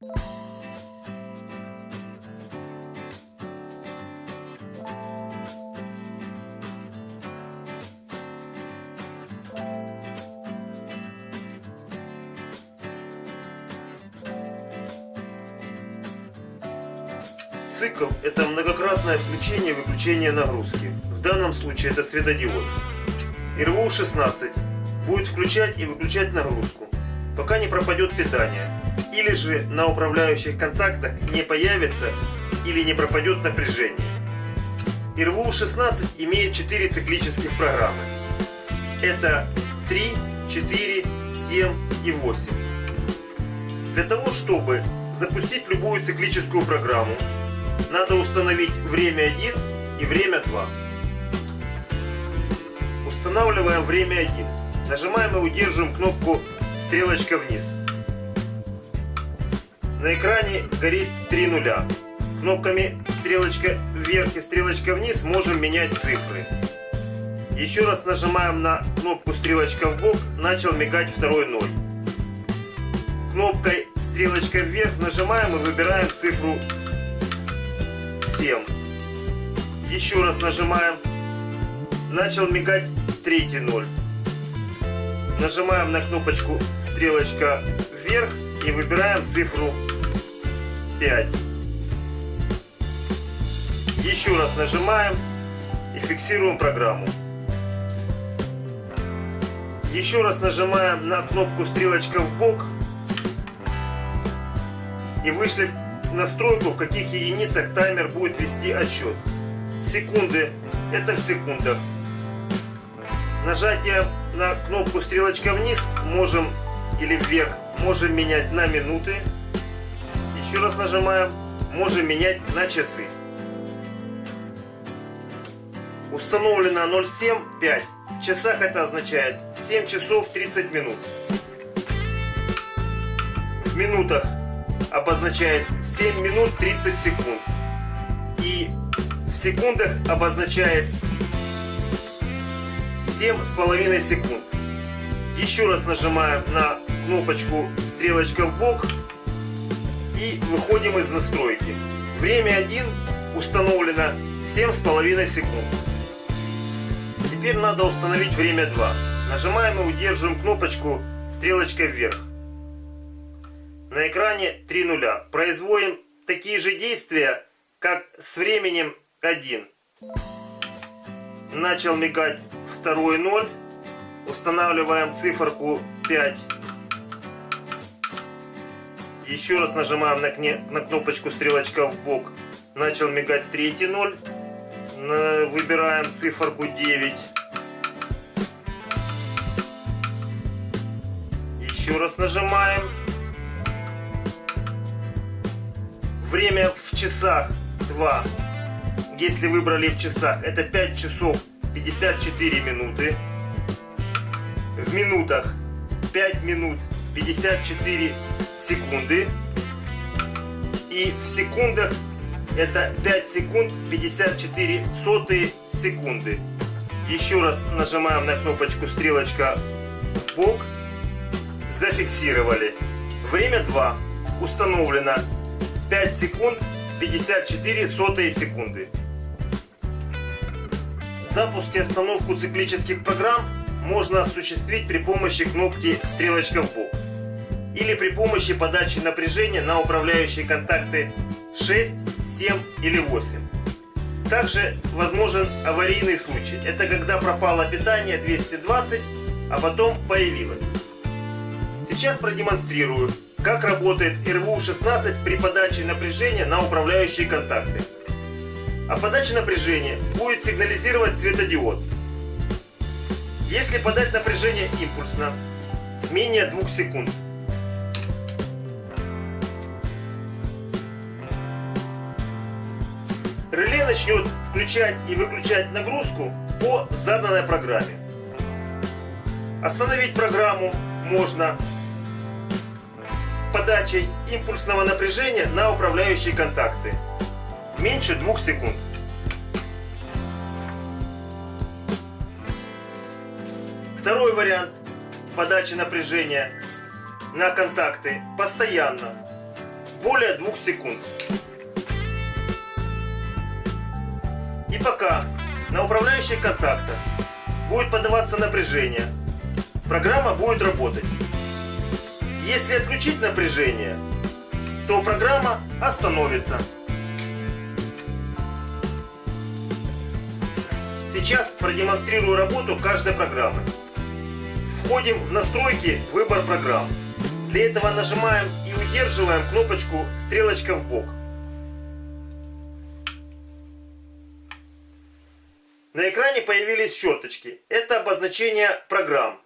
Цикл – это многократное включение и выключение нагрузки. В данном случае это светодиод. РВУ-16 будет включать и выключать нагрузку, пока не пропадет питание, или же на управляющих контактах не появится или не пропадет напряжение. РВУ-16 имеет 4 циклических программы. Это 3, 4, 7 и 8. Для того, чтобы запустить любую циклическую программу, надо установить время 1 и время 2. Устанавливаем время 1. Нажимаем и удерживаем кнопку стрелочка вниз. На экране горит 3 нуля. Кнопками стрелочка вверх и стрелочка вниз можем менять цифры. Еще раз нажимаем на кнопку стрелочка в бок, начал мигать второй ноль. Кнопкой стрелочка вверх нажимаем и выбираем цифру 7. Еще раз нажимаем. Начал мигать третий ноль. Нажимаем на кнопочку стрелочка вверх и выбираем цифру 5. Еще раз нажимаем и фиксируем программу. Еще раз нажимаем на кнопку стрелочка в бок и вышли в настройку, в каких единицах таймер будет вести отсчет. Секунды – это в секундах. Нажатие на кнопку стрелочка вниз можем или вверх можем менять на минуты. Еще раз нажимаем, можем менять на часы. Установлено 0,75. В часах это означает 7 часов 30 минут. В минутах обозначает 7 минут 30 секунд. И в секундах обозначает 7,5 секунд. Еще раз нажимаем на кнопочку стрелочка в бок и выходим из настройки. Время 1 установлено 7,5 секунд. Теперь надо установить время 2. Нажимаем и удерживаем кнопочку стрелочка вверх. На экране 3 нуля. Производим такие же действия, как с временем 1. Начал мигать второй 0. Устанавливаем циферку 5. Еще раз нажимаем на, кне, на кнопочку стрелочка в бок. Начал мигать третий 0. Выбираем циферку 9. Еще раз нажимаем. Время в часах 2. Если выбрали в часах, это 5 часов 54 минуты. В минутах 5 минут 54 секунды. И в секундах это 5 секунд 54 сотые секунды. Еще раз нажимаем на кнопочку стрелочка в бок. Зафиксировали. Время 2. Установлено 5 секунд 54 сотые секунды. Запуск и остановку циклических программ можно осуществить при помощи кнопки стрелочка в или при помощи подачи напряжения на управляющие контакты 6, 7 или 8. Также возможен аварийный случай. Это когда пропало питание 220, а потом появилось. Сейчас продемонстрирую, как работает РВУ-16 при подаче напряжения на управляющие контакты. А подача напряжения будет сигнализировать светодиод. Если подать напряжение импульсно, менее 2 секунд, реле начнет включать и выключать нагрузку по заданной программе. Остановить программу можно подачей импульсного напряжения на управляющие контакты. Меньше 2 секунд. Второй вариант подачи напряжения на контакты постоянно более 2 секунд. И пока на управляющих контактах будет подаваться напряжение, программа будет работать. Если отключить напряжение, то программа остановится. Сейчас продемонстрирую работу каждой программы. Входим в настройки «Выбор программ». Для этого нажимаем и удерживаем кнопочку «Стрелочка в бок». На экране появились черточки. Это обозначение программ.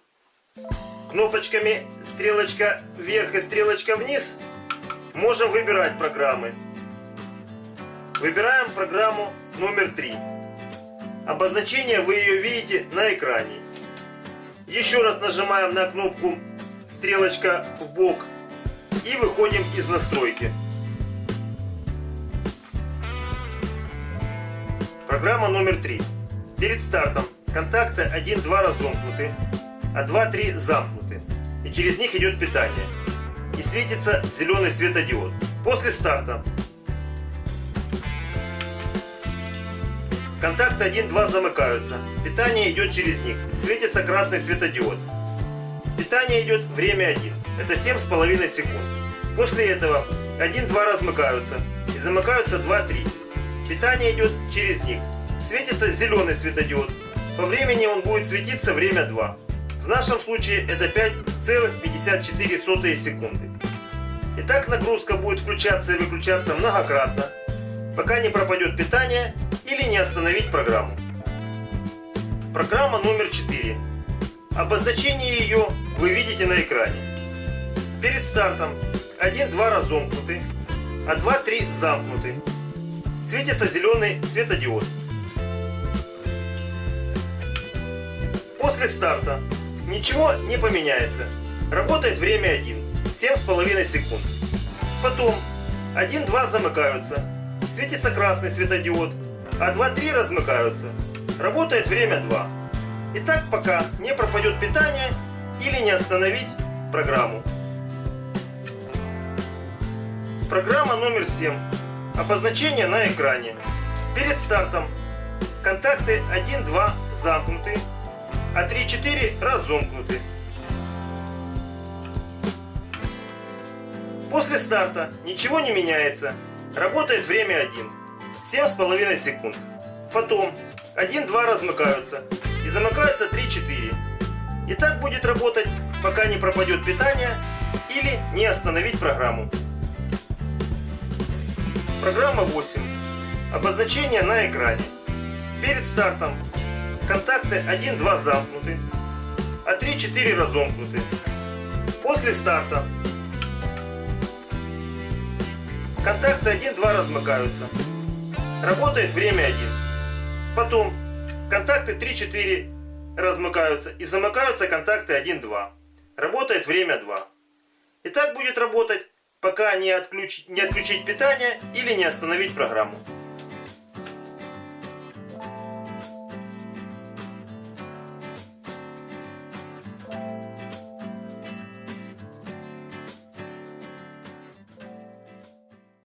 Кнопочками стрелочка вверх и стрелочка вниз можем выбирать программы. Выбираем программу номер 3. Обозначение вы ее видите на экране. Еще раз нажимаем на кнопку стрелочка в бок и выходим из настройки. Программа номер 3. Перед стартом контакты 1-2 разомкнуты, а 2-3 замкнуты. И через них идет питание. И светится зеленый светодиод. После старта контакты 1-2 замыкаются. Питание идет через них. Светится красный светодиод. Питание идет время 1. Это 7,5 секунд. После этого 1-2 размыкаются. И замыкаются 2-3. Питание идет через них светится зеленый светодиод. По времени он будет светиться время 2. В нашем случае это 5,54 секунды. Итак, нагрузка будет включаться и выключаться многократно, пока не пропадет питание или не остановить программу. Программа номер 4. Обозначение ее вы видите на экране. Перед стартом 1-2 разомкнуты, а 2-3 замкнуты. Светится зеленый светодиод. После старта ничего не поменяется. Работает время 1, 7,5 секунд. Потом 1-2 замыкаются. Светится красный светодиод, а 2-3 размыкаются. Работает время 2. И так пока не пропадет питание или не остановить программу. Программа номер 7. Обозначение на экране. Перед стартом контакты 1-2 замкнуты а 3-4 разомкнуты. После старта ничего не меняется. Работает время 1. 7,5 секунд. Потом 1-2 размыкаются. И замыкаются 3-4. И так будет работать, пока не пропадет питание или не остановить программу. Программа 8. Обозначение на экране. Перед стартом Контакты 1-2 замкнуты, а 3-4 разомкнуты. После старта контакты 1-2 размыкаются. Работает время 1. Потом контакты 3-4 размыкаются и замыкаются контакты 1-2. Работает время 2. И так будет работать, пока не, отключить, не отключить питание или не остановить программу.